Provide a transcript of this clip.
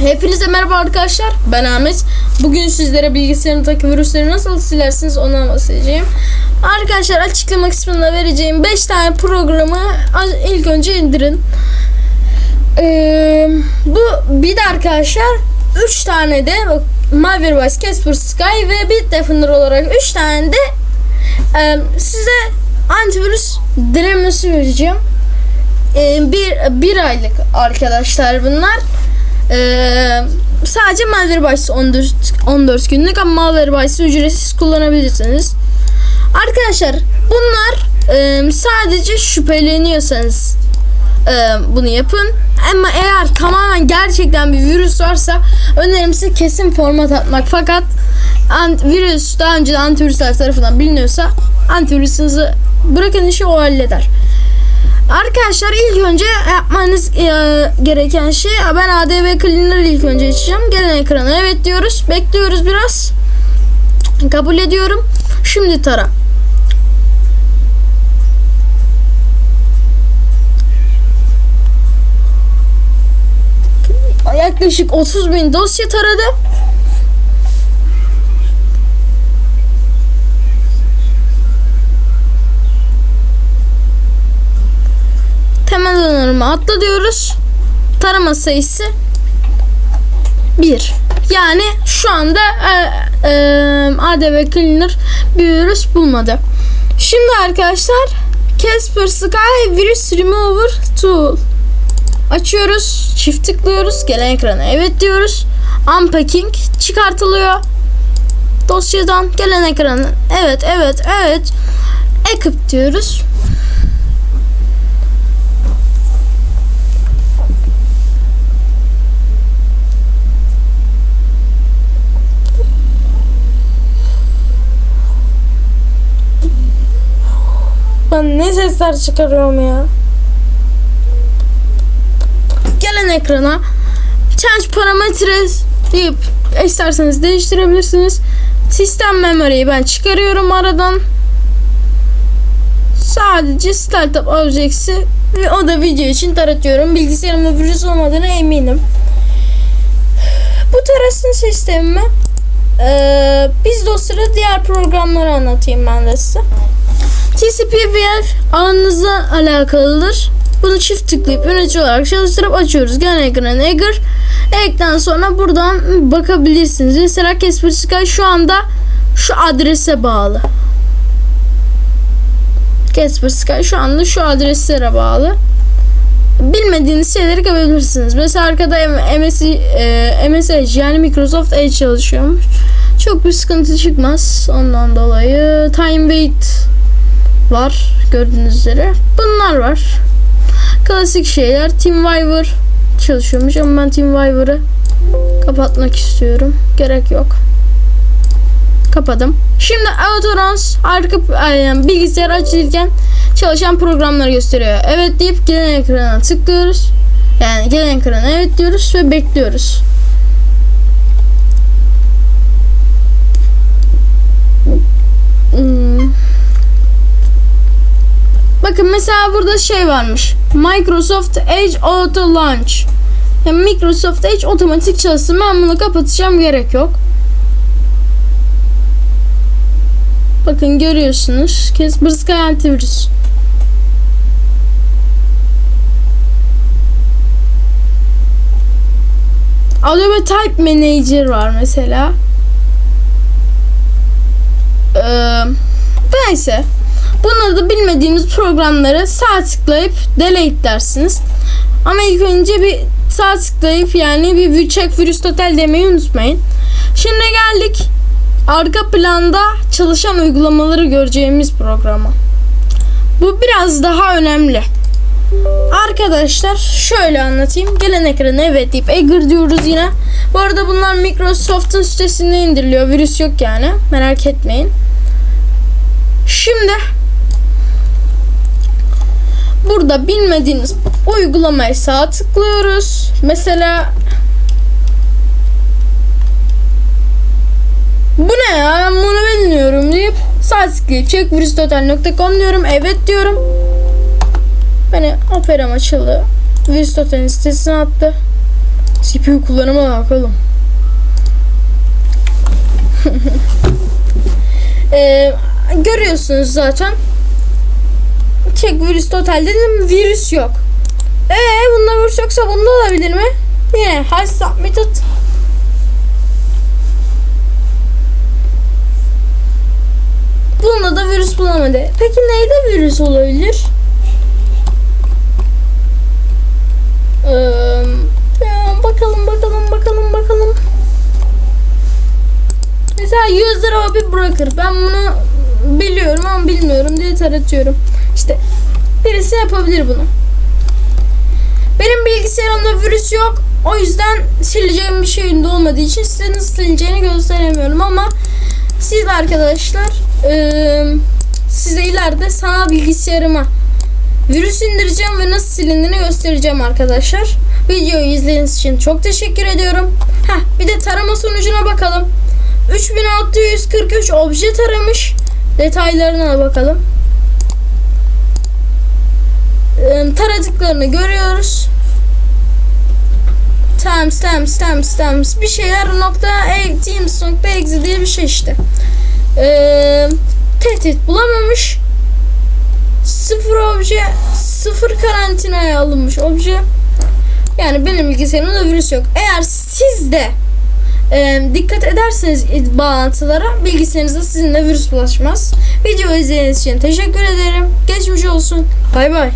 Hepinize merhaba arkadaşlar. Ben Ahmet. Bugün sizlere bilgisayarındaki virüsleri nasıl silersiniz ondan bahsedeceğim. Arkadaşlar açıklama kısmında vereceğim 5 tane programı ilk önce indirin. Ee, bu bir de arkadaşlar 3 tane de Malwarebytes, Casper Sky ve Bitdefender olarak 3 tane de e, size antivirüs denemesi vereceğim. E, bir, bir aylık arkadaşlar bunlar. Ee, sadece Malwarebytes 14, 14 günlük ama Malwarebytes'ı ücretsiz kullanabilirsiniz. Arkadaşlar bunlar e, sadece şüpheleniyorsanız e, bunu yapın. Ama eğer tamamen gerçekten bir virüs varsa önerim size kesin format atmak. Fakat virüs daha önce antivirüsler tarafından biliniyorsa antivirüsünüzü bırakın işi o halleder. Arkadaşlar ilk önce yapmanız e, gereken şey ben ADB Cleaner ilk önce açacağım. Gelen ekrana evet diyoruz. Bekliyoruz biraz. Kabul ediyorum. Şimdi tara. Yaklaşık 30 bin dosya taradı. Temel donanımı atla diyoruz. Tarama sayısı 1. Yani şu anda e, e, ADV Cleaner bir virüs bulmadı. Şimdi arkadaşlar Casper Sky Virus Remover Tool açıyoruz. Çift tıklıyoruz. Gelen ekrana evet diyoruz. Unpacking çıkartılıyor. Dosyadan gelen ekrana evet evet evet. Equip diyoruz. Ben ne sesler çıkarıyorum ya. Gelen ekrana change parametres deyip isterseniz değiştirebilirsiniz. Sistem memory'yi ben çıkarıyorum aradan. Sadece startup objects'i ve o da video için taratıyorum. Bilgisayarımda virüs olmadığına eminim. Bu tarasın sistemimi ee, biz dosyada diğer programları anlatayım ben de size. TCP/IP ağınızla alakalıdır. Bunu çift tıklayıp yönetici olarak çalıştırıp açıyoruz. Gelen ekran Eager. Ekten sonra buradan bakabilirsiniz. Mesela Casper Sky şu anda şu adrese bağlı. Casper Sky şu anda şu adreslere bağlı. Bilmediğiniz şeyleri görebilirsiniz. Mesela arkada MS, e, MSH yani Microsoft Edge çalışıyormuş. Çok bir sıkıntı çıkmaz ondan dolayı. Time wait var gördüğünüz üzere. Bunlar var. Klasik şeyler. TeamViewer çalışıyormuş ama ben TeamViewer'ı kapatmak istiyorum. Gerek yok. Kapadım. Şimdi Autoruns arka yani bilgisayar açılırken çalışan programları gösteriyor. Evet deyip gelen ekrana tıklıyoruz. Yani gelen ekrana evet diyoruz ve bekliyoruz. Bakın mesela burada şey varmış. Microsoft Edge Auto Launch. Yani Microsoft Edge otomatik çalışsın. Ben bunu kapatacağım. Gerek yok. Bakın görüyorsunuz. Casper Sky antivirüs. Adobe Type Manager var mesela. Ee, neyse. Bunları da bilmediğimiz programları sağ tıklayıp delete dersiniz. Ama ilk önce bir sağ tıklayıp yani bir check virüs total demeyi unutmayın. Şimdi geldik arka planda çalışan uygulamaları göreceğimiz programa. Bu biraz daha önemli. Arkadaşlar şöyle anlatayım. Gelen ekrana evet deyip Eager diyoruz yine. Bu arada bunlar Microsoft'un sitesinde indiriliyor. Virüs yok yani. Merak etmeyin. Şimdi Burada bilmediğiniz uygulamayı sağ tıklıyoruz. Mesela bu ne ya bunu bilmiyorum deyip sağ tıklayıp checkvirüstotal.com diyorum. Evet diyorum. Beni operam açıldı. Virüstotal'in sitesine attı. CPU kullanıma bakalım. Ee, görüyorsunuz zaten. Çek virüs total dedim virüs yok. Ee bunda virüs yoksa bunda olabilir mi? Yine has submitted. Bunda da virüs bulamadı. Peki neyde virüs olabilir? Ee, bakalım bakalım bakalım bakalım. Mesela user abi bırakır. Ben bunu biliyorum ama bilmiyorum diye taratıyorum. İşte birisi yapabilir bunu. Benim bilgisayarımda virüs yok. O yüzden sileceğim bir şeyin de olmadığı için size nasıl sileceğini gösteremiyorum ama siz arkadaşlar eee, size ileride sanal bilgisayarıma virüs indireceğim ve nasıl silindiğini göstereceğim arkadaşlar. Videoyu izlediğiniz için çok teşekkür ediyorum. Heh, bir de tarama sonucuna bakalım. 3643 obje taramış. Detaylarına bakalım. Eee, taradıklarını görüyoruz. Times, times, times, times bir şeyler nokta e, teams nokta exe diye bir şey işte. Ee, tehdit bulamamış. Sıfır obje, sıfır karantinaya alınmış obje. Yani benim bilgisayarımda virüs yok. Eğer siz de e, dikkat ederseniz bağlantılara bilgisayarınızda sizin de virüs bulaşmaz. Video izlediğiniz için teşekkür ederim. Geçmiş olsun. Bay bay.